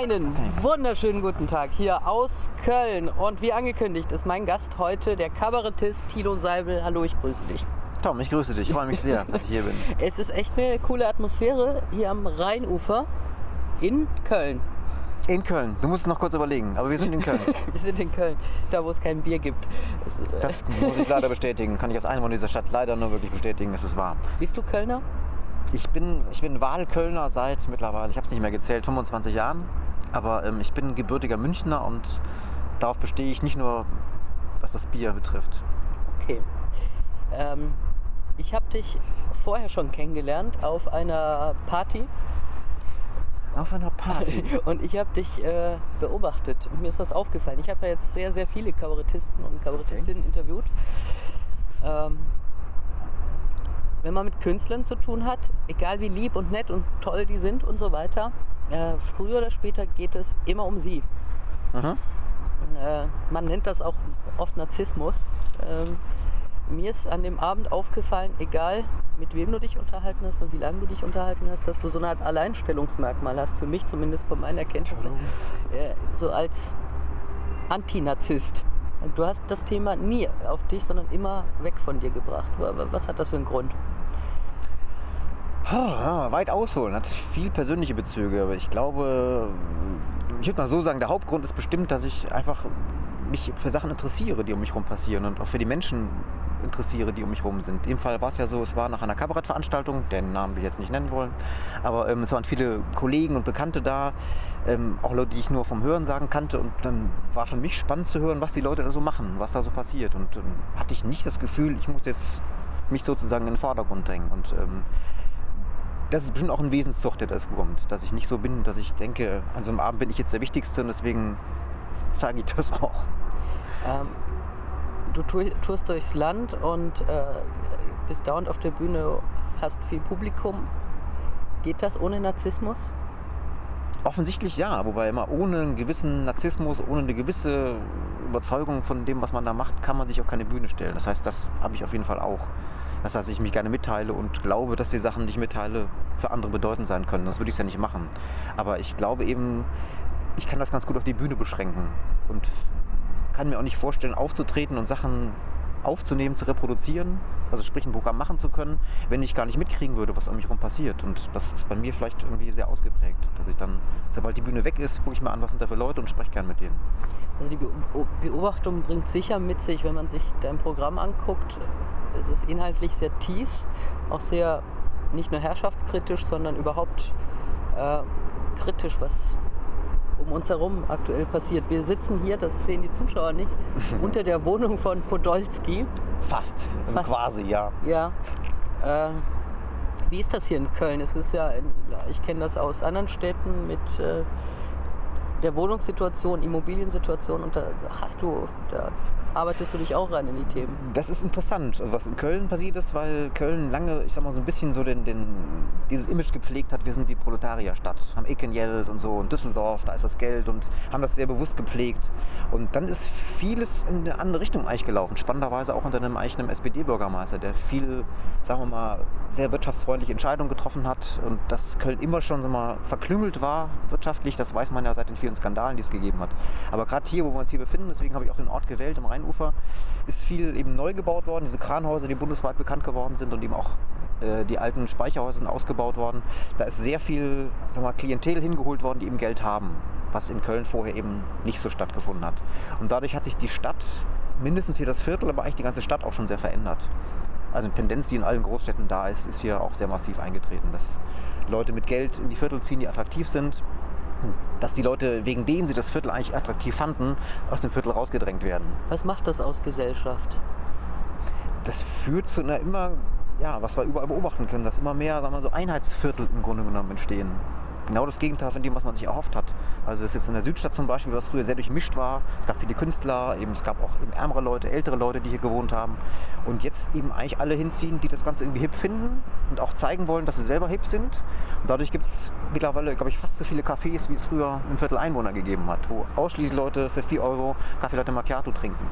Einen wunderschönen guten Tag hier aus Köln. Und wie angekündigt ist mein Gast heute der Kabarettist Tilo Seibel. Hallo, ich grüße dich. Tom, ich grüße dich. Ich freue mich sehr, dass ich hier bin. Es ist echt eine coole Atmosphäre hier am Rheinufer in Köln. In Köln. Du musst noch kurz überlegen, aber wir sind in Köln. Wir sind in Köln, da wo es kein Bier gibt. Das ist, äh, Das muss ich leider bestätigen. Kann ich als Einwohner dieser Stadt leider nur wirklich bestätigen, es ist wahr. Bist du Kölner? Ich bin, ich bin Wahlkölner seit mittlerweile, ich habe es nicht mehr gezählt, 25 Jahren. Aber ähm, ich bin gebürtiger Münchner und darauf bestehe ich nicht nur, was das Bier betrifft. Okay. Ähm, ich habe dich vorher schon kennengelernt auf einer Party Auf einer Party. und ich habe dich äh, beobachtet. Und mir ist das aufgefallen. Ich habe ja jetzt sehr, sehr viele Kabarettisten und Kabarettistinnen interviewt. Ähm, wenn man mit Künstlern zu tun hat, egal wie lieb und nett und toll die sind und so weiter, äh, früher oder später geht es immer um sie. Mhm. Äh, man nennt das auch oft Narzissmus. Ähm, mir ist an dem Abend aufgefallen, egal mit wem du dich unterhalten hast und wie lange du dich unterhalten hast, dass du so eine Art Alleinstellungsmerkmal hast, für mich zumindest von meiner Kenntnis, äh, so als Antinarzisst. Du hast das Thema nie auf dich, sondern immer weg von dir gebracht. Was hat das für einen Grund? Weit ausholen, hat viel persönliche Bezüge, aber ich glaube, ich würde mal so sagen, der Hauptgrund ist bestimmt, dass ich einfach mich für Sachen interessiere, die um mich herum passieren und auch für die Menschen interessiere, die um mich herum sind. In dem Fall war es ja so, es war nach einer Kabarettveranstaltung, den Namen ich jetzt nicht nennen wollen, aber ähm, es waren viele Kollegen und Bekannte da, ähm, auch Leute, die ich nur vom Hören sagen kannte und dann war für mich spannend zu hören, was die Leute da so machen, was da so passiert. Und ähm, hatte ich nicht das Gefühl, ich muss jetzt mich sozusagen in den Vordergrund drängen. Und ähm, das ist bestimmt auch ein Wesenszug, der das kommt. Dass ich nicht so bin, dass ich denke, an so einem Abend bin ich jetzt der Wichtigste und deswegen zeige ich das auch. Ähm, du tourst durchs Land und äh, bist dauernd auf der Bühne, hast viel Publikum. Geht das ohne Narzissmus? Offensichtlich ja, wobei immer ohne einen gewissen Narzissmus, ohne eine gewisse Überzeugung von dem, was man da macht, kann man sich auf keine Bühne stellen. Das heißt, das habe ich auf jeden Fall auch. Das heißt, ich mich gerne mitteile und glaube, dass die Sachen, die ich mitteile, für andere bedeutend sein können. Das würde ich ja nicht machen. Aber ich glaube eben, ich kann das ganz gut auf die Bühne beschränken und kann mir auch nicht vorstellen, aufzutreten und Sachen aufzunehmen, zu reproduzieren, also sprich ein Programm machen zu können, wenn ich gar nicht mitkriegen würde, was um mich herum passiert. Und das ist bei mir vielleicht irgendwie sehr ausgeprägt, dass ich dann, sobald die Bühne weg ist, gucke ich mir an, was sind da für Leute und spreche gern mit denen. Also die Beo- Beobachtung bringt sicher mit sich, wenn man sich dein Programm anguckt, es ist inhaltlich sehr tief, auch sehr nicht nur herrschaftskritisch, sondern überhaupt äh, kritisch, was um uns herum aktuell passiert. Wir sitzen hier, das sehen die Zuschauer nicht, unter der Wohnung von Podolski. Fast, also Fast. quasi, ja. Ja. Äh, wie ist das hier in Köln? Es ist ja, in, ich kenne das aus anderen Städten mit äh, der Wohnungssituation, Immobiliensituation und da hast du, da arbeitest du dich auch rein in die Themen. Das ist interessant, was in Köln passiert ist, weil Köln lange, ich sag mal, so ein bisschen so den, den, dieses Image gepflegt hat, wir sind die Proletarierstadt, haben Ekenjeld und so und Düsseldorf, da ist das Geld und haben das sehr bewusst gepflegt. Und dann ist vieles in eine andere Richtung eigentlich gelaufen, spannenderweise auch unter einem eigenen SPD-Bürgermeister, der viel, sagen wir mal, sehr wirtschaftsfreundliche Entscheidungen getroffen hat und dass Köln immer schon wir mal, verklüngelt war wirtschaftlich, das weiß man ja seit den vielen Skandalen, die es gegeben hat. Aber gerade hier, wo wir uns hier befinden, deswegen habe ich auch den Ort gewählt, am Rheinufer, ist viel eben neu gebaut worden, diese Kranhäuser, die bundesweit bekannt geworden sind und eben auch äh, die alten Speicherhäuser sind ausgebaut worden. Da ist sehr viel sagen wir Klientel hingeholt worden, die eben Geld haben, was in Köln vorher eben nicht so stattgefunden hat. Und dadurch hat sich die Stadt, mindestens hier das Viertel, aber eigentlich die ganze Stadt auch schon sehr verändert. Also eine Tendenz, die in allen Großstädten da ist, ist hier auch sehr massiv eingetreten, dass Leute mit Geld in die Viertel ziehen, die attraktiv sind, dass die Leute, wegen denen sie das Viertel eigentlich attraktiv fanden, aus dem Viertel rausgedrängt werden. Was macht das aus Gesellschaft? Das führt zu einer immer, ja, was wir überall beobachten können, dass immer mehr, sagen wir so, Einheitsviertel im Grunde genommen entstehen. Genau das Gegenteil von dem, was man sich erhofft hat. Also das ist jetzt in der Südstadt zum Beispiel, was früher sehr durchmischt war. Es gab viele Künstler, eben, es gab auch eben ärmere Leute, ältere Leute, die hier gewohnt haben. Und jetzt eben eigentlich alle hinziehen, die das Ganze irgendwie hip finden und auch zeigen wollen, dass sie selber hip sind. Und dadurch gibt es mittlerweile, glaube ich, fast so viele Cafés, wie es früher im Viertel Einwohner gegeben hat, wo ausschließlich Leute für 4 Euro Kaffee Latte Macchiato trinken.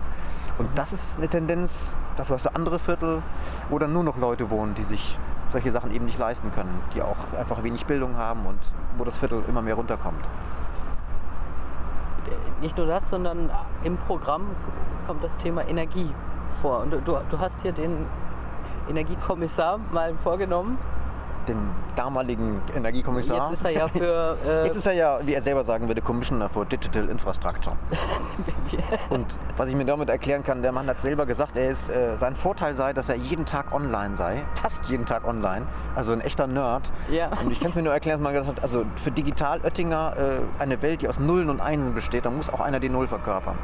Und das ist eine Tendenz, dafür hast du andere Viertel, wo dann nur noch Leute wohnen, die sich solche Sachen eben nicht leisten können, die auch einfach wenig Bildung haben und wo das Viertel immer mehr runterkommt. Nicht nur das, sondern im Programm kommt das Thema Energie vor. Und du, du hast hier den Energiekommissar mal vorgenommen, den damaligen Energiekommissar. Jetzt ist er ja für. Äh Jetzt ist er ja, wie er selber sagen würde, Commissioner for Digital Infrastructure. Und was ich mir damit erklären kann, der Mann hat selber gesagt, er ist, äh, sein Vorteil sei, dass er jeden Tag online sei, fast jeden Tag online, also ein echter Nerd. Ja. Und ich kann es mir nur erklären, dass man gesagt hat, also für Digital Oettinger äh, eine Welt, die aus Nullen und Einsen besteht, da muss auch einer die Null verkörpern.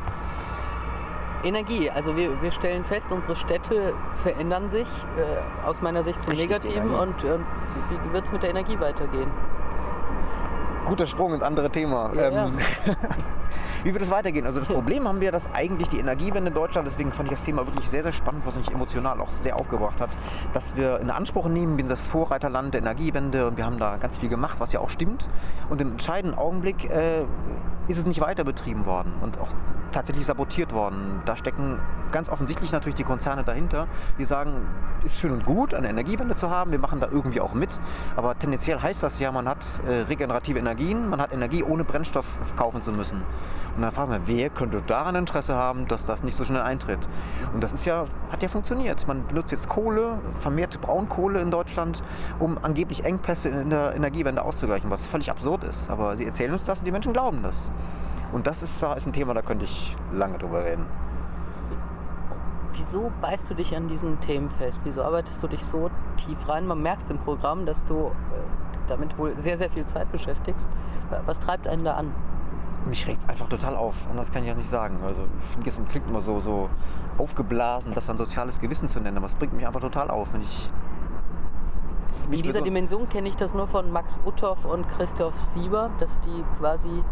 Energie. Also wir, wir stellen fest, unsere Städte verändern sich äh, aus meiner Sicht zum Richtig, Negativen Energie. und, und wie wird es mit der Energie weitergehen? Guter Sprung ins andere Thema. Ja, ähm, Wie wird es weitergehen? Also das Problem haben wir, dass eigentlich die Energiewende in Deutschland, deswegen fand ich das Thema wirklich sehr, sehr spannend, was mich emotional auch sehr aufgebracht hat, dass wir in Anspruch nehmen, wir sind das Vorreiterland der Energiewende und wir haben da ganz viel gemacht, was ja auch stimmt. Und im entscheidenden Augenblick äh, ist es nicht weiter betrieben worden und auch tatsächlich sabotiert worden. Da stecken ganz offensichtlich natürlich die Konzerne dahinter, die sagen, ist schön und gut, eine Energiewende zu haben, wir machen da irgendwie auch mit, aber tendenziell heißt das ja, man hat äh, regenerative Energien, man hat Energie ohne Brennstoff kaufen zu müssen. Und dann fragen wir, wer könnte daran Interesse haben, dass das nicht so schnell eintritt? Und das ist ja, hat ja funktioniert. Man benutzt jetzt Kohle, vermehrt Braunkohle in Deutschland, um angeblich Engpässe in der Energiewende auszugleichen, was völlig absurd ist. Aber sie erzählen uns das und die Menschen glauben das. Und das ist, ist ein Thema, da könnte ich lange drüber reden. Wieso beißt du dich an diesen Themen fest? Wieso arbeitest du dich so tief rein? Man merkt im Programm, dass du äh, damit wohl sehr, sehr viel Zeit beschäftigst. Was treibt einen da an? Mich regt es einfach total auf. Anders kann ich das nicht sagen. Also, es klingt immer so, so aufgeblasen, das dann soziales Gewissen zu nennen. Aber es bringt mich einfach total auf, wenn ich. In dieser Dimension kenne ich das nur von Max Uthoff und Christoph Sieber, dass die quasi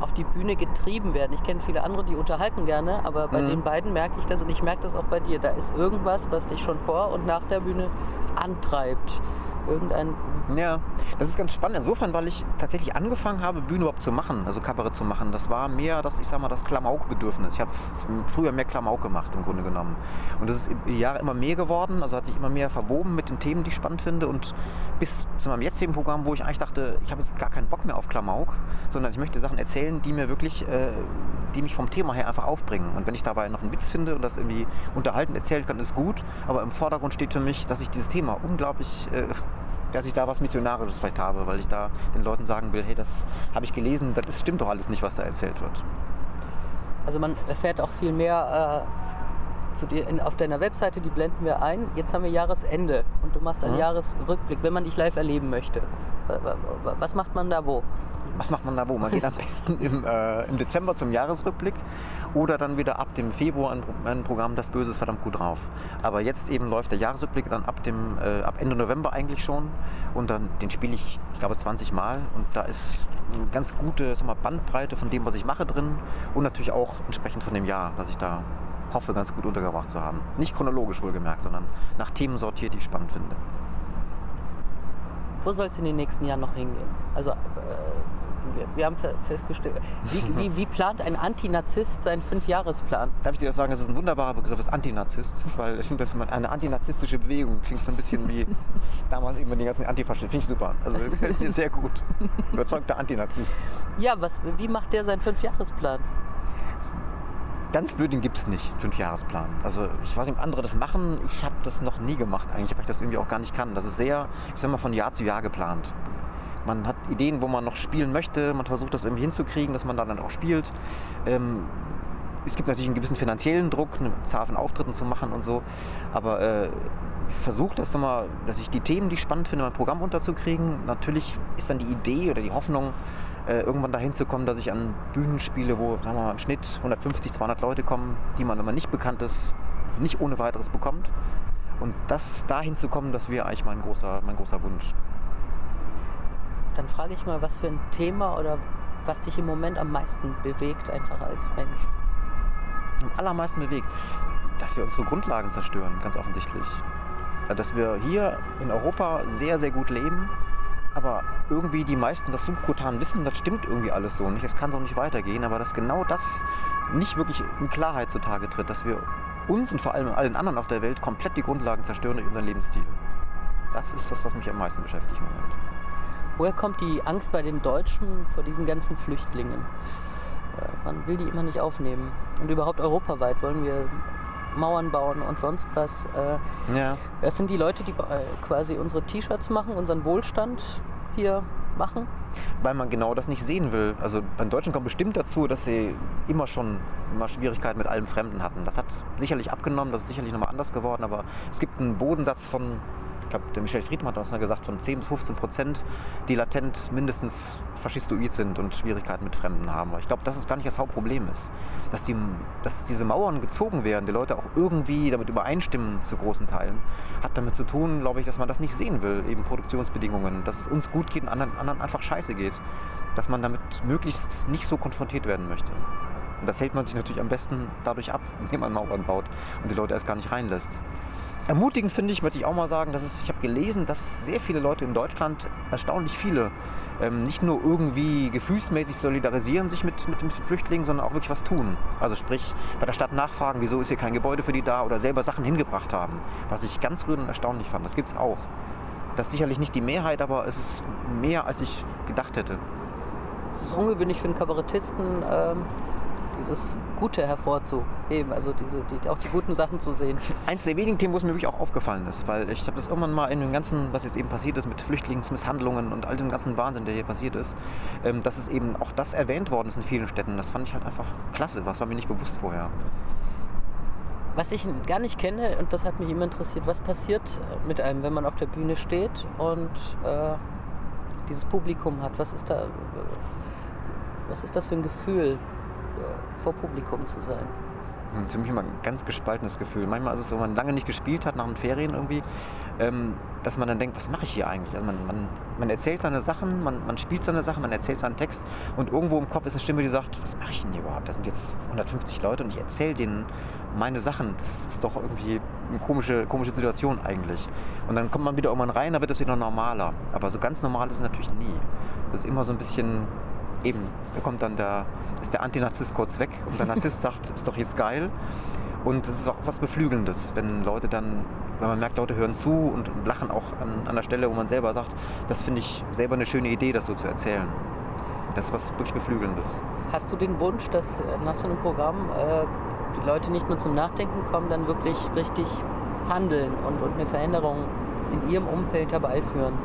auf die Bühne getrieben werden. Ich kenne viele andere, die unterhalten gerne, aber bei Mhm. den beiden merke ich das und ich merke das auch bei dir. Da ist irgendwas, was dich schon vor und nach der Bühne antreibt. Irgendein Ja, das ist ganz spannend. Insofern, weil ich tatsächlich angefangen habe, Bühne überhaupt zu machen, also Kabarett zu machen. Das war mehr das, ich sag mal, das Klamauk-Bedürfnis. Ich habe früher mehr Klamauk gemacht, im Grunde genommen. Und das ist die Jahre immer mehr geworden, also hat sich immer mehr verwoben mit den Themen, die ich spannend finde. Und bis zu meinem jetzigen Programm, wo ich eigentlich dachte, ich habe jetzt gar keinen Bock mehr auf Klamauk, sondern ich möchte Sachen erzählen, die mir wirklich, äh, die mich vom Thema her einfach aufbringen. Und wenn ich dabei noch einen Witz finde und das irgendwie unterhaltend erzählen kann, ist gut. Aber im Vordergrund steht für mich, dass ich dieses Thema unglaublich äh, dass ich da was Missionarisches vielleicht habe, weil ich da den Leuten sagen will, hey, das habe ich gelesen, das stimmt doch alles nicht, was da erzählt wird. Also man erfährt auch viel mehr äh, zu dir in, auf deiner Webseite, die blenden wir ein. Jetzt haben wir Jahresende und du machst einen Mhm. Jahresrückblick, wenn man dich live erleben möchte. Wa- wa- wa- Was macht man da wo? Was macht man da wo? Man geht am besten im, äh, im Dezember zum Jahresrückblick oder dann wieder ab dem Februar ein, ein Programm Das Böse ist verdammt gut drauf. Aber jetzt eben läuft der Jahresrückblick dann ab, dem, äh, ab Ende November eigentlich schon und dann den spiele ich, ich glaube, 20 Mal und da ist eine ganz gute sag mal, Bandbreite von dem, was ich mache drin und natürlich auch entsprechend von dem Jahr, dass ich da hoffe, ganz gut untergebracht zu haben. Nicht chronologisch wohlgemerkt, sondern nach Themen sortiert, die ich spannend finde. Wo soll es in den nächsten Jahren noch hingehen? Also äh, wir, wir haben fe- festgestellt, wie, wie, wie plant ein Antinarzist seinen Fünfjahresplan? Darf ich dir das sagen, das ist ein wunderbarer Begriff, ist Antinarzist, weil ich finde, dass man eine antinarzistische Bewegung klingt so ein bisschen wie damals eben die ganzen Antifaschisten. Finde ich super. Also mir sehr gut. Überzeugter Antinarzist. Ja, was, wie macht der seinen Fünfjahresplan? Ganz blöd, den gibt es nicht, Fünfjahresplan. Also ich weiß nicht, ob andere das machen. Ich habe das noch nie gemacht eigentlich, weil ich das irgendwie auch gar nicht kann. Das ist sehr, ich sag mal, von Jahr zu Jahr geplant. Man hat Ideen, wo man noch spielen möchte. Man versucht das irgendwie hinzukriegen, dass man dann auch spielt. Ähm, es gibt natürlich einen gewissen finanziellen Druck, eine Zahl von Auftritten zu machen und so. Aber äh, ich versuche das immer, dass ich die Themen, die ich spannend finde, in mein Programm unterzukriegen. Natürlich ist dann die Idee oder die Hoffnung, äh, irgendwann dahin zu kommen, dass ich an Bühnen spiele, wo sagen wir mal, im Schnitt 150, 200 Leute kommen, die man, wenn man nicht bekannt ist, nicht ohne weiteres bekommt. Und das dahin zu kommen, das wäre eigentlich mein großer, mein großer Wunsch. Dann frage ich mal, was für ein Thema oder was dich im Moment am meisten bewegt, einfach als Mensch. am allermeisten bewegt, dass wir unsere Grundlagen zerstören, ganz offensichtlich. Dass wir hier in Europa sehr, sehr gut leben, aber irgendwie die meisten das subkutan wissen, das stimmt irgendwie alles so nicht, es kann so nicht weitergehen, aber dass genau das nicht wirklich in Klarheit zutage tritt, dass wir uns und vor allem allen anderen auf der Welt komplett die Grundlagen zerstören durch unseren Lebensstil. Das ist das, was mich am meisten beschäftigt im Moment. Woher kommt die Angst bei den Deutschen vor diesen ganzen Flüchtlingen? Äh, Man will die immer nicht aufnehmen. Und überhaupt europaweit wollen wir Mauern bauen und sonst was. Äh, Ja. Das sind die Leute, die äh, quasi unsere T-Shirts machen, unseren Wohlstand hier machen. weil man genau das nicht sehen will. Also beim Deutschen kommt bestimmt dazu, dass sie immer schon immer Schwierigkeiten mit allem Fremden hatten. Das hat sicherlich abgenommen, das ist sicherlich nochmal anders geworden, aber es gibt einen Bodensatz von, glaube, der Michel Friedmann hat das mal gesagt, von 10 bis 15 Prozent, die latent mindestens faschistoid sind und Schwierigkeiten mit Fremden haben. Aber ich glaube, dass es gar nicht das Hauptproblem ist. Dass, die, dass diese Mauern gezogen werden, die Leute auch irgendwie damit übereinstimmen zu großen Teilen, hat damit zu tun, glaube ich, dass man das nicht sehen will, eben Produktionsbedingungen, dass es uns gut geht und anderen, anderen einfach scheiße geht. Dass man damit möglichst nicht so konfrontiert werden möchte. Und das hält man sich natürlich am besten dadurch ab, indem man Mauern baut und die Leute erst gar nicht reinlässt. Ermutigend finde ich, möchte ich auch mal sagen, dass es, ich habe gelesen, dass sehr viele Leute in Deutschland, erstaunlich viele, ähm, nicht nur irgendwie gefühlsmäßig solidarisieren sich mit, mit, mit den Flüchtlingen, sondern auch wirklich was tun. Also sprich, bei der Stadt nachfragen, wieso ist hier kein Gebäude für die da oder selber Sachen hingebracht haben. Was ich ganz rührend und erstaunlich fand. Das gibt es auch. Das ist sicherlich nicht die Mehrheit, aber es ist mehr, als ich gedacht hätte. Es ist ungewöhnlich für einen Kabarettisten, ähm, dieses Gute hervorzuheben, also diese, die, auch die guten Sachen zu sehen. Eins der wenigen Themen, wo es mir wirklich auch aufgefallen ist, weil ich habe das irgendwann mal in dem ganzen, was jetzt eben passiert ist mit Flüchtlingsmisshandlungen und all dem ganzen Wahnsinn, der hier passiert ist, ähm, dass es eben auch das erwähnt worden ist in vielen Städten. Das fand ich halt einfach klasse, was war mir nicht bewusst vorher. Was ich gar nicht kenne, und das hat mich immer interessiert, was passiert mit einem, wenn man auf der Bühne steht und äh, dieses Publikum hat? Was ist da, äh, was ist das für ein Gefühl, vor Publikum zu sein? Hm, Für mich immer ein ganz gespaltenes Gefühl. Manchmal ist es so, wenn man lange nicht gespielt hat nach den Ferien irgendwie, ähm, dass man dann denkt, was mache ich hier eigentlich? Also man, man, man erzählt seine Sachen, man, man spielt seine Sachen, man erzählt seinen Text und irgendwo im Kopf ist eine Stimme, die sagt, was mache ich denn hier überhaupt? Das sind jetzt 150 Leute und ich erzähle denen meine Sachen. Das ist doch irgendwie eine komische, komische Situation eigentlich. Und dann kommt man wieder irgendwann rein, da wird es wieder normaler. Aber so ganz normal ist es natürlich nie. Das ist immer so ein bisschen eben, da kommt dann der, ist der Antinarzisst kurz weg und der Narzisst sagt, ist doch jetzt geil. Und das ist auch was Beflügelndes, wenn Leute dann, wenn man merkt, Leute hören zu und, lachen auch an, an der Stelle, wo man selber sagt, das finde ich selber eine schöne Idee, das so zu erzählen. Das ist was wirklich Beflügelndes. Hast du den Wunsch, dass nach so einem Programm äh, die Leute nicht nur zum Nachdenken kommen, dann wirklich richtig handeln und, und eine Veränderung in ihrem Umfeld herbeiführen?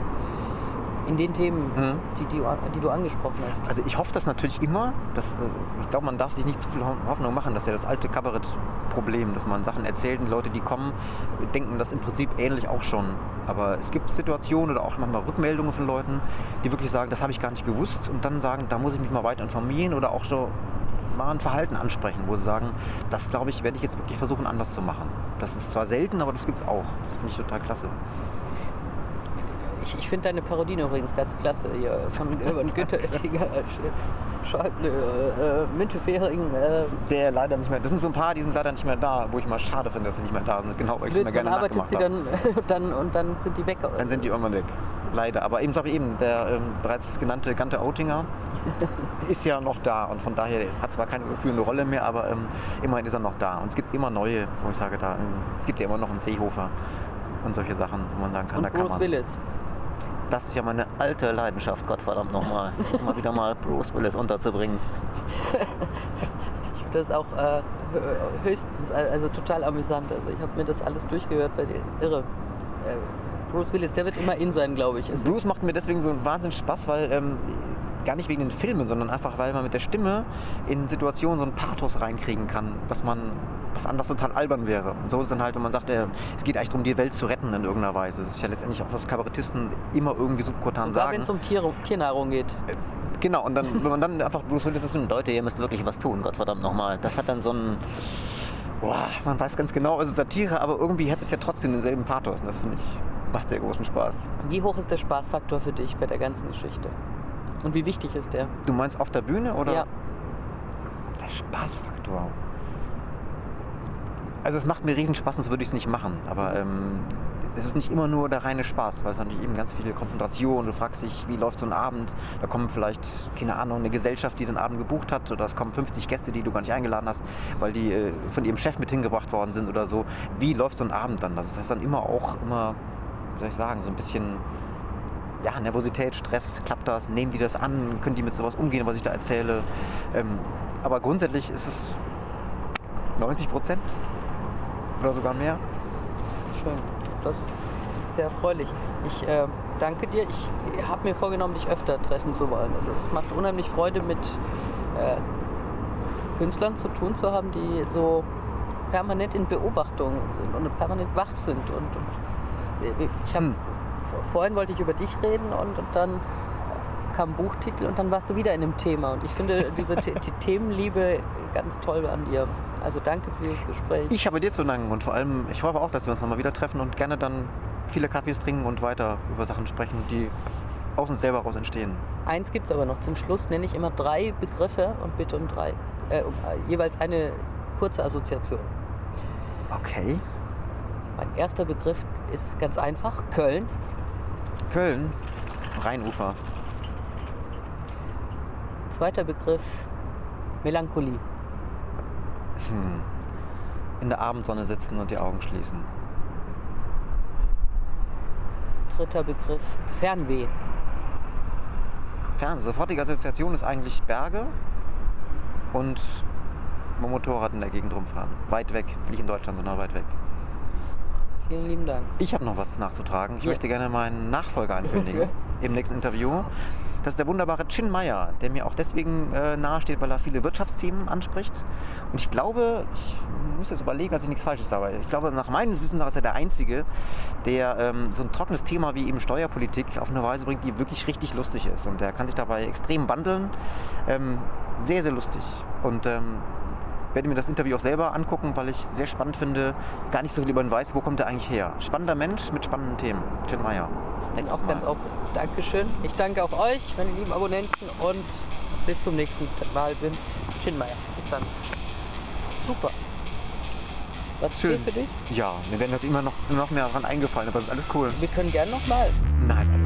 In den Themen, Mhm. die, die, du- die du angesprochen hast. Also ich hoffe das natürlich immer. Dass, äh, ich glaube, man darf sich nicht zu viel Ho- Hoffnung machen. Das ist ja das alte Kabarettproblem, dass man Sachen erzählt und Leute, die kommen, denken das im Prinzip ähnlich auch schon. Aber es gibt Situationen oder auch manchmal Rückmeldungen von Leuten, die wirklich sagen, das habe ich gar nicht gewusst und dann sagen, da muss ich mich mal weiter informieren oder auch so mal ein Verhalten ansprechen, wo sie sagen, das glaube ich, werde ich jetzt wirklich versuchen anders zu machen. Das ist zwar selten, aber das gibt es auch. Das finde ich total klasse. Ich, ich finde deine Parodien übrigens ganz klasse hier von, von Günther Oettinger, Schäuble, äh, Minte Fehring. Äh, Der leider nicht mehr, das sind so ein paar, die sind leider nicht mehr da, wo ich mal schade finde, dass sie nicht mehr da sind. Genau, weil ich sie mir gerne nachgemacht sie dann, dann und dann sind die weg. Dann sind die irgendwann weg. Leider. Aber eben, sag ich eben, der ähm, bereits genannte Gante Oettinger ist ja noch da und von daher hat zwar keine führende Rolle mehr, aber ähm, immerhin ist er noch da. Und es gibt immer neue, wo ich sage, da, ähm, es gibt ja immer noch einen Seehofer und solche Sachen, wo man sagen kann, da und kann Bruce man. Willis. Das ist ja meine alte Leidenschaft, Gottverdammt nochmal. Immer wieder mal Bruce Willis unterzubringen. Das auch äh, hö- höchstens, also total amüsant. Also ich habe mir das alles durchgehört bei dir. Irre. Äh, Bruce Willis, der wird immer in sein, glaube ich. Es Bruce macht mir deswegen so einen Wahnsinn Spaß, weil ähm, gar nicht wegen den Filmen, sondern einfach, weil man mit der Stimme in Situationen so einen Pathos reinkriegen kann, dass man was anderes total albern wäre. Und so ist es dann halt, wenn man sagt, äh, es geht eigentlich darum, die Welt zu retten in irgendeiner Weise. Das ist ja letztendlich auch, was Kabarettisten immer irgendwie subkutan sogar sagen. wenn es um Tier, Tiernahrung geht. Genau, und dann, wenn man dann einfach Bruce Willis ist, und Leute, ihr müsst wirklich was tun, Gottverdammt nochmal. Das hat dann so ein, boah, man weiß ganz genau, es ist Satire, aber irgendwie hat es ja trotzdem denselben Pathos. Und das finde ich, macht sehr großen Spaß. Wie hoch ist der Spaßfaktor für dich bei der ganzen Geschichte? Und wie wichtig ist der? Du meinst auf der Bühne oder? Ja. Der Spaßfaktor. Also es macht mir riesen Spaß, sonst würde ich es nicht machen. Aber ähm, es ist nicht immer nur der reine Spaß, weil es natürlich eben ganz viel Konzentration. Du fragst dich, wie läuft so ein Abend? Da kommen vielleicht, keine Ahnung, eine Gesellschaft, die den Abend gebucht hat. Oder es kommen 50 Gäste, die du gar nicht eingeladen hast, weil die äh, von ihrem Chef mit hingebracht worden sind oder so. Wie läuft so ein Abend dann? Das ist dann immer auch immer wie soll ich sagen, so ein bisschen ja, Nervosität, Stress, klappt das, nehmen die das an, können die mit sowas umgehen, was ich da erzähle. Ähm, aber grundsätzlich ist es 90 Prozent oder sogar mehr. Schön. Das ist sehr erfreulich. Ich äh, danke dir. Ich habe mir vorgenommen, dich öfter treffen zu wollen. Es ist, macht unheimlich Freude, mit äh, Künstlern zu tun zu haben, die so permanent in Beobachtung sind und permanent wach sind. Und, und ich habe Hm. Vorhin wollte ich über dich reden und, und dann kam Buchtitel und dann warst du wieder in dem Thema. Und ich finde diese The Themenliebe ganz toll an dir. Also danke für dieses Gespräch. Ich habe dir zu danken und vor allem, ich hoffe auch, dass wir uns nochmal wieder treffen und gerne dann viele Kaffees trinken und weiter über Sachen sprechen, die aus uns selber raus entstehen. Eins gibt es aber noch. Zum Schluss nenne ich immer drei Begriffe und bitte um drei. Äh, um, äh, jeweils eine kurze Assoziation. Okay. Mein erster Begriff ist ganz einfach: Köln. Köln, Rheinufer. Zweiter Begriff: Melancholie. Hm. In der Abendsonne sitzen und die Augen schließen. Dritter Begriff: Fernweh. Fern, sofortige Assoziation ist eigentlich Berge und Motorrad in der Gegend rumfahren. Weit weg, nicht in Deutschland, sondern weit weg. Vielen lieben Dank. Ich habe noch was nachzutragen. Ich Ja. möchte gerne meinen Nachfolger ankündigen im nächsten Interview. Das ist der wunderbare Chin Meyer, der mir auch deswegen äh, nahesteht, weil er viele Wirtschaftsthemen anspricht. Und ich glaube, ich muss jetzt überlegen, dass ich nichts Falsches sage. Ich glaube, nach meinem Wissen nach ist er der Einzige, der ähm, so ein trockenes Thema wie eben Steuerpolitik auf eine Weise bringt, die wirklich richtig lustig ist. Und der kann sich dabei extrem wandeln. Ähm, sehr, sehr lustig. Und ähm, werde mir das Interview auch selber angucken, weil ich sehr spannend finde, gar nicht so viel über ihn weiß, wo kommt er eigentlich her. Spannender Mensch mit spannenden Themen. Chin Meyer. Nächstes Auch Mal. ganz auch Dankeschön. Ich danke auch euch, meine lieben Abonnenten, und bis zum nächsten Mal mit Chinmeier. Bis dann. Super. Was Schön. für dich? Ja, mir werden halt immer noch, noch mehr daran eingefallen, aber es ist alles cool. Wir können gerne nochmal. Nein,